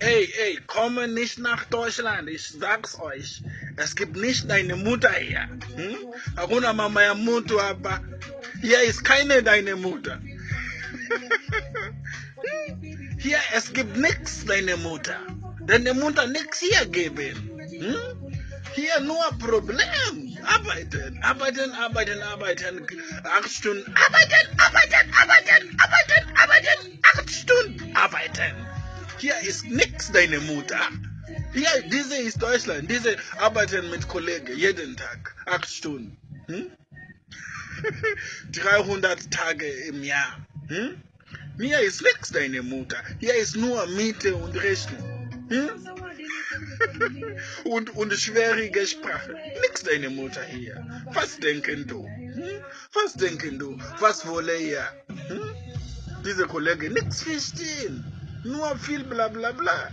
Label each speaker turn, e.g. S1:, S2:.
S1: Ey, ey, komme nicht nach Deutschland, ich sag's euch. Es gibt nicht deine Mutter hier. Hm? Mama ya mtu hapa. Hier ist keine deine Mutter. Hier, es gibt nix deine Mutter. Deine Mutter nix hier geben. Hm? Hier nur Problem. Arbeiten, arbeiten, arbeiten, arbeiten. Acht Stunden. Arbeiten, arbeiten, arbeiten, arbeiten, arbeiten. Acht Stunden arbeiten. Hier ist nix deine Mutter. Hier, diese ist Deutschland. Diese arbeiten mit Kollegen jeden Tag. Acht Stunden. Hm? 300 Tage im Jahr. Hm? Hier ist nix deine Mutter. Hier ist nur Miete und Rechnung. Hm? und, und schwierige Sprache. Nix deine Mutter hier. Was denken du? Hm? Was denken du? Was wolle ihr? Hm? Diese Kollegen nix verstehen. Nous, on file blablabla.